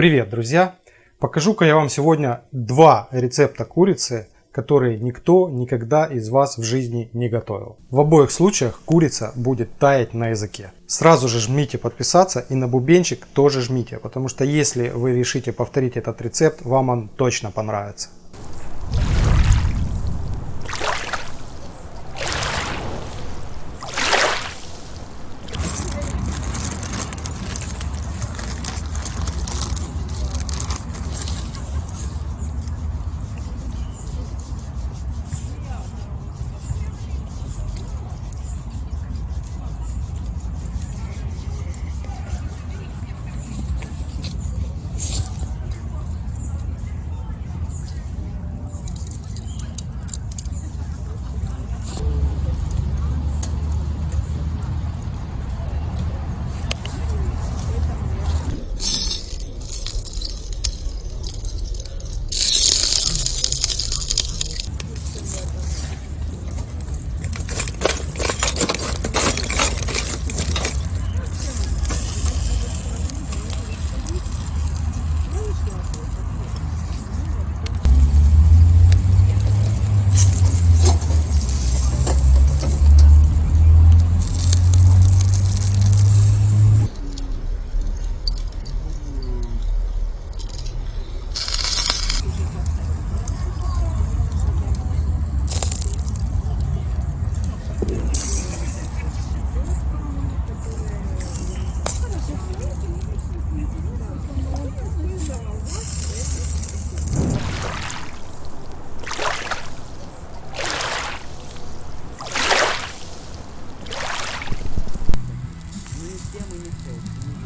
Привет, друзья! Покажу-ка я вам сегодня два рецепта курицы, которые никто никогда из вас в жизни не готовил. В обоих случаях курица будет таять на языке. Сразу же жмите подписаться и на бубенчик тоже жмите, потому что если вы решите повторить этот рецепт, вам он точно понравится.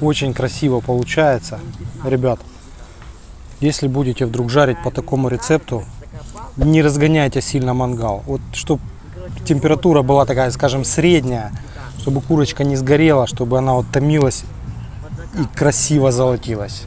Очень красиво получается. Ребят, если будете вдруг жарить по такому рецепту, не разгоняйте сильно мангал. Вот чтобы температура была такая, скажем, средняя, чтобы курочка не сгорела, чтобы она вот томилась и красиво золотилась.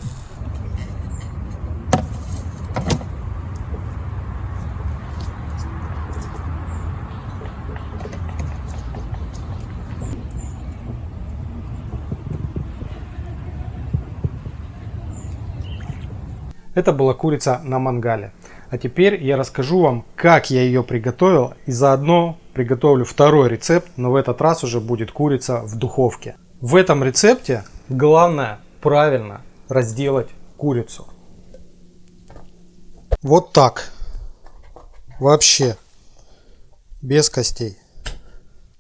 Это была курица на мангале. А теперь я расскажу вам, как я ее приготовил и заодно приготовлю второй рецепт, но в этот раз уже будет курица в духовке. В этом рецепте главное правильно разделать курицу. Вот так. Вообще. Без костей.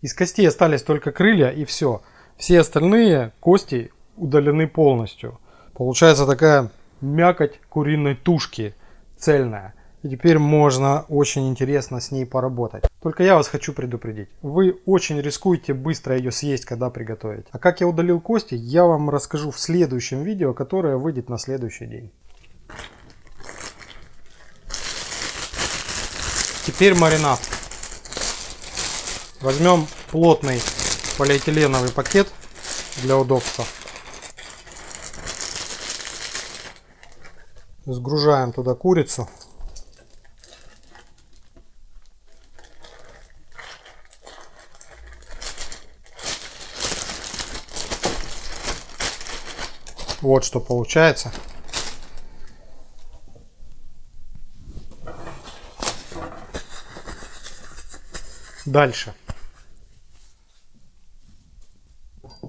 Из костей остались только крылья и все. Все остальные кости удалены полностью. Получается такая мякоть куриной тушки цельная. И теперь можно очень интересно с ней поработать. Только я вас хочу предупредить. Вы очень рискуете быстро ее съесть, когда приготовите. А как я удалил кости, я вам расскажу в следующем видео, которое выйдет на следующий день. Теперь маринад. Возьмем плотный полиэтиленовый пакет для удобства. Сгружаем туда курицу. Вот что получается. Дальше.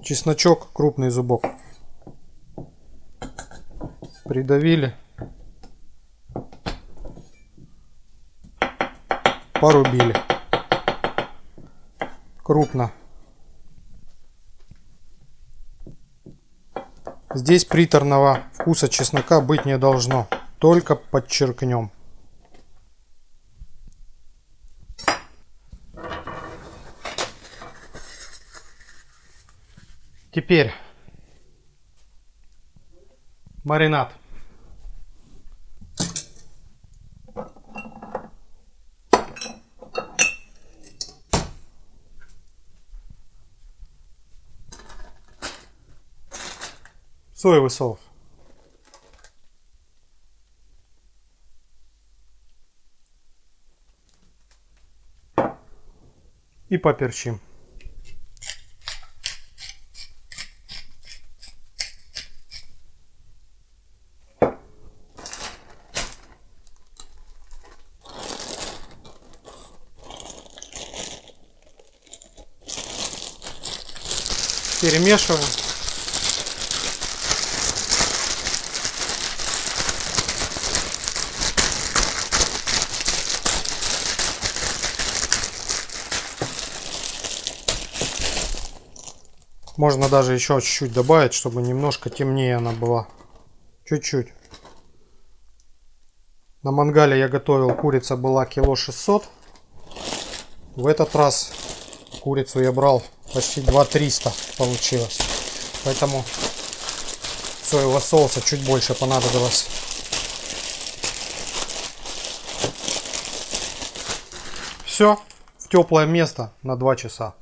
Чесночок, крупный зубок. Придавили. Порубили крупно. Здесь приторного вкуса чеснока быть не должно, только подчеркнем. Теперь маринад. Соевый соус И поперчим. Перемешиваем. Можно даже еще чуть-чуть добавить, чтобы немножко темнее она была. Чуть-чуть. На мангале я готовил, курица была кило 600. В этот раз курицу я брал почти 2 300 получилось. Поэтому соевого соуса чуть больше понадобилось. Все в теплое место на 2 часа.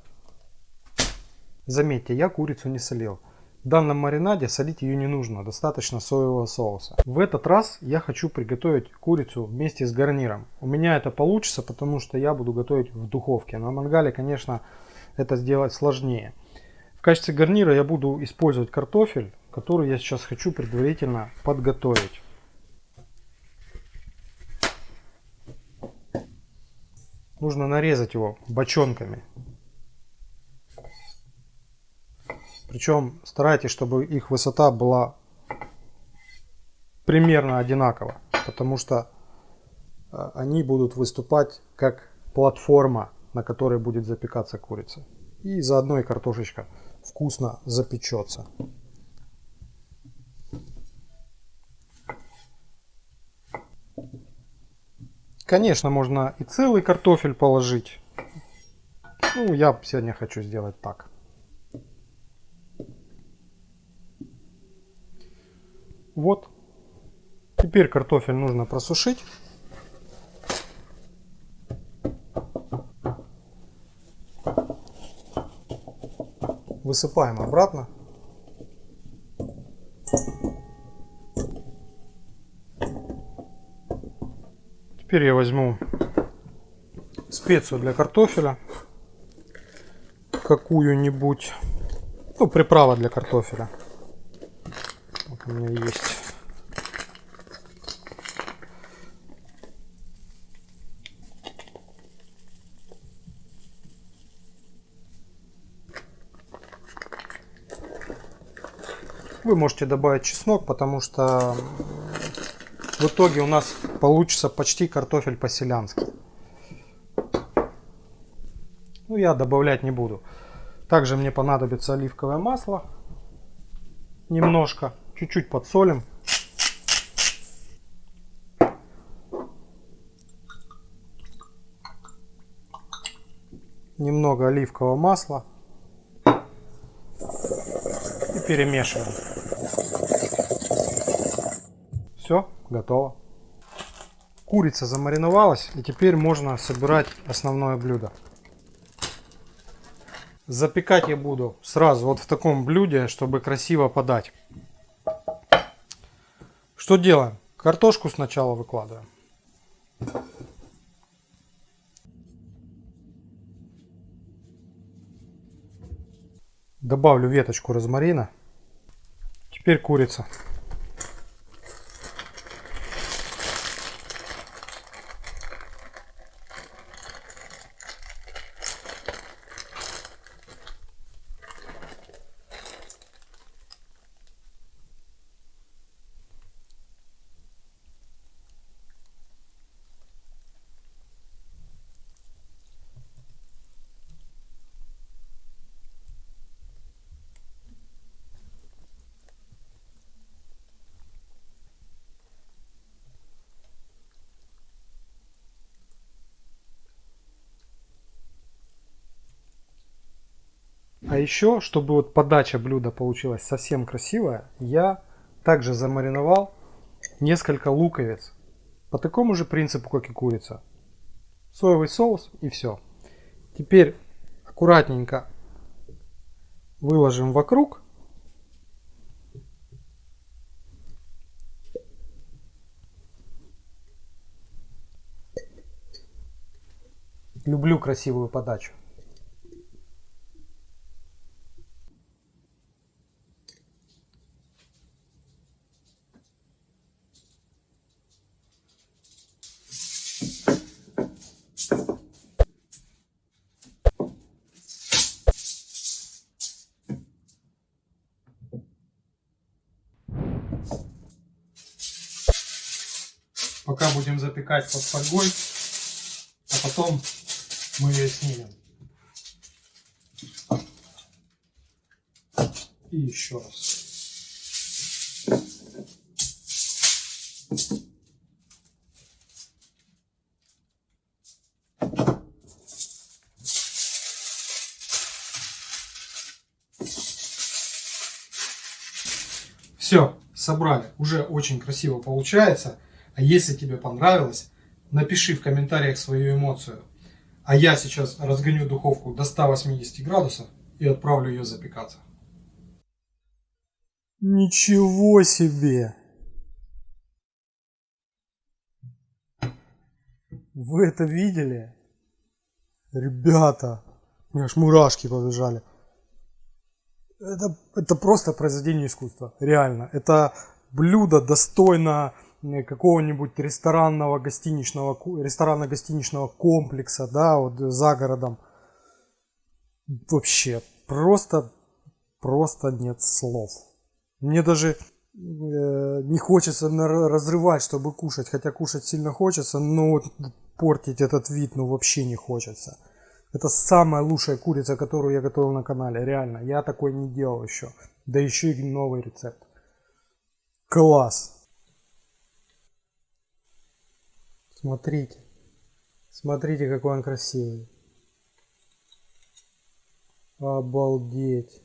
Заметьте, я курицу не солил. В данном маринаде солить ее не нужно, достаточно соевого соуса. В этот раз я хочу приготовить курицу вместе с гарниром. У меня это получится, потому что я буду готовить в духовке. На мангале, конечно, это сделать сложнее. В качестве гарнира я буду использовать картофель, который я сейчас хочу предварительно подготовить. Нужно нарезать его бочонками. Причем старайтесь, чтобы их высота была примерно одинакова, потому что э, они будут выступать как платформа, на которой будет запекаться курица. И заодно и картошечка вкусно запечется. Конечно, можно и целый картофель положить. Ну, я сегодня хочу сделать так. Вот. Теперь картофель нужно просушить. Высыпаем обратно. Теперь я возьму специю для картофеля. Какую-нибудь. Ну, приправа для картофеля у меня есть. Вы можете добавить чеснок, потому что в итоге у нас получится почти картофель по-селянски. Ну, я добавлять не буду. Также мне понадобится оливковое масло. Немножко чуть-чуть подсолим. Немного оливкового масла. И перемешиваем. Все, готово. Курица замариновалась и теперь можно собирать основное блюдо. Запекать я буду сразу вот в таком блюде, чтобы красиво подать. Что делаем? Картошку сначала выкладываем. Добавлю веточку розмарина. Теперь курица. А еще, чтобы вот подача блюда получилась совсем красивая, я также замариновал несколько луковиц. По такому же принципу, как и курица. Соевый соус и все. Теперь аккуратненько выложим вокруг. Люблю красивую подачу. Пока будем запекать под фольгой, а потом мы ее снимем. И еще раз. Все, собрали. Уже очень красиво получается. А если тебе понравилось, напиши в комментариях свою эмоцию. А я сейчас разгоню духовку до 180 градусов и отправлю ее запекаться. Ничего себе! Вы это видели? Ребята, у меня аж мурашки побежали. Это, это просто произведение искусства, реально. Это блюдо достойно какого-нибудь ресторанного гостиничного ресторана-гостиничного комплекса, да, вот за городом. Вообще, просто, просто нет слов. Мне даже э, не хочется разрывать, чтобы кушать, хотя кушать сильно хочется, но вот портить этот вид, ну вообще не хочется. Это самая лучшая курица, которую я готовил на канале, реально. Я такой не делал еще. Да еще и новый рецепт. Класс! Смотрите. Смотрите, какой он красивый. Обалдеть.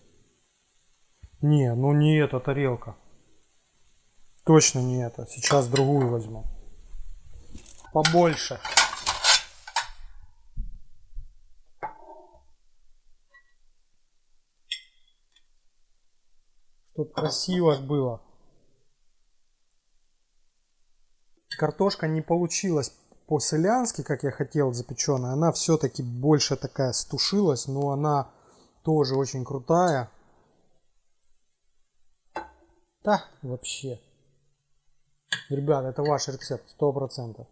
Не, ну не эта тарелка. Точно не это. Сейчас другую возьму. Побольше. Чтоб красиво было. Картошка не получилась по-селянски, как я хотел, запеченная. Она все-таки больше такая стушилась, но она тоже очень крутая. Да, вообще. Ребята, это ваш рецепт, сто процентов.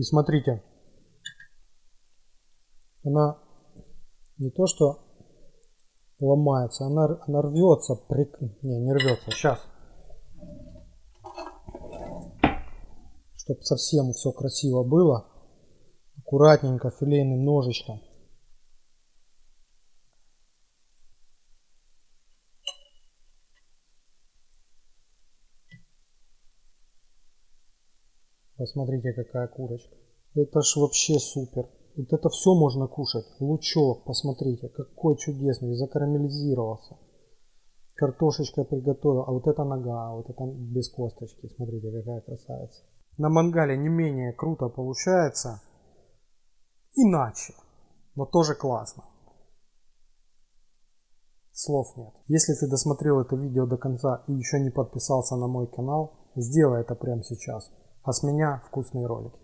И смотрите, она не то что ломается, она, она рвется, при... не, не рвется, сейчас. Чтобы совсем все красиво было, аккуратненько филейным ножичком. Посмотрите, какая курочка. Это ж вообще супер. Вот это все можно кушать. Лучок, посмотрите, какой чудесный, закарамелизировался. Картошечка приготовил, а вот это нога, вот это без косточки. Смотрите, какая красавица. На мангале не менее круто получается. Иначе, но тоже классно. Слов нет. Если ты досмотрел это видео до конца и еще не подписался на мой канал, сделай это прямо сейчас. А с меня вкусные ролики.